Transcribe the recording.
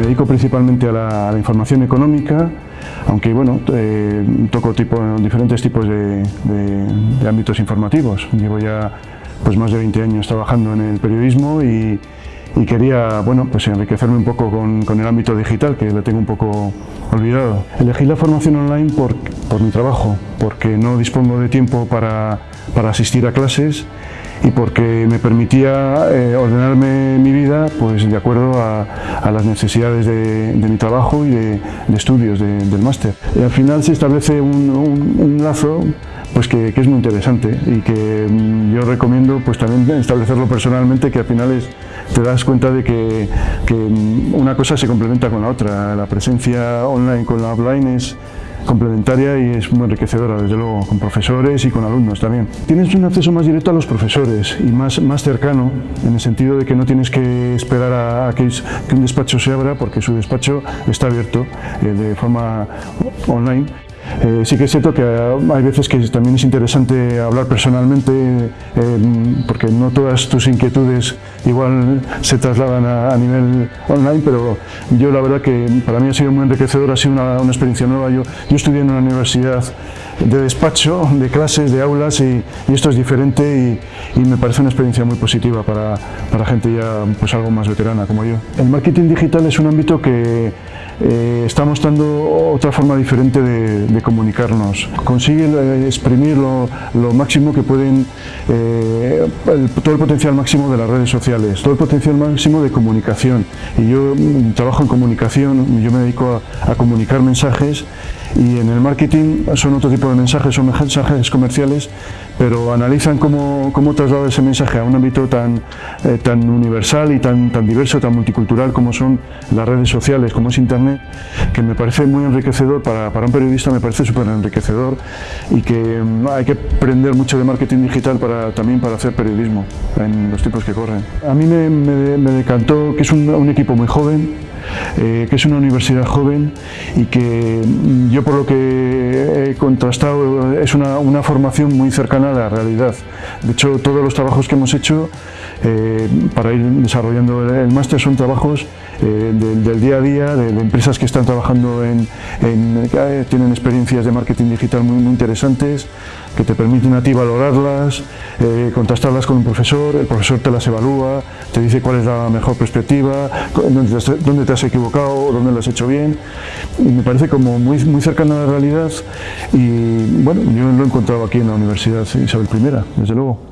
Me dedico principalmente a la, a la información económica, aunque bueno, eh, toco tipo, diferentes tipos de, de, de, ámbitos informativos. Llevo ya pues, más de 20 años trabajando en el periodismo y, y quería bueno, pues enriquecerme un poco con, con, el ámbito digital, que lo tengo un poco olvidado. Elegí la formación online por, por mi trabajo, porque no dispongo de tiempo para, para asistir a clases y porque me permitía eh, ordenarme mi vida pues, de acuerdo a, a las necesidades de, de, mi trabajo y de, de estudios de, del máster. Al final se establece un, un, un lazo pues que, que, es muy interesante y que mm, yo recomiendo pues también establecerlo personalmente que al final es, te das cuenta de que, que mm, una cosa se complementa con la otra. La presencia online con la offline es, complementaria y es muy enriquecedora, desde luego, con profesores y con alumnos también. Tienes un acceso más directo a los profesores y más, más cercano, en el sentido de que no tienes que esperar a, que, un despacho se abra, porque su despacho está abierto eh, de forma online. Eh, sí que es cierto que hay veces que también es interesante hablar personalmente eh, porque no todas tus inquietudes igual se trasladan a, a, nivel online, pero yo la verdad que para mí ha sido muy enriquecedor, ha sido una, una experiencia nueva. Yo, yo, estudié en una universidad de despacho, de clases, de aulas y, y esto es diferente y, y, me parece una experiencia muy positiva para, para gente ya pues algo más veterana como yo. El marketing digital es un ámbito que eh, está mostrando otra forma diferente de, de comunicarnos. Consigue eh, exprimir lo, máximo que pueden, eh, todo el potencial máximo de las redes sociales, todo el potencial máximo de comunicación. Y yo mm, trabajo en comunicación, yo me dedico a, a comunicar mensajes y en el marketing son otro tipo de mensajes, son mensajes comerciales, pero analizan cómo, cómo trasladar ese mensaje a un ámbito tan, eh, tan universal y tan, tan diverso, tan multicultural como son las redes sociales, como es Internet, que me parece muy enriquecedor, para, para un periodista me parece súper enriquecedor y que um, hay que aprender mucho de marketing digital para, también para hacer periodismo en los tiempos que corren. A mí me, me, me decantó que es un, un equipo muy joven, eh, que es una universidad joven y que mm, yo por lo que he contrastado es una, una, formación muy cercana a la realidad. De hecho, todos los trabajos que hemos hecho eh, para ir desarrollando el máster son trabajos eh, del, día a día, de, empresas que están trabajando en, en eh, tienen experiencias de marketing digital muy, interesantes, que te permiten a ti valorarlas, eh, contrastarlas con un profesor, el profesor te las evalúa, te dice cuál es la mejor perspectiva, dónde te, dónde te has equivocado, dónde lo has hecho bien, y me parece como muy, muy cercano a la realidad y bueno, yo lo he encontrado aquí en la Universidad Isabel I, desde luego.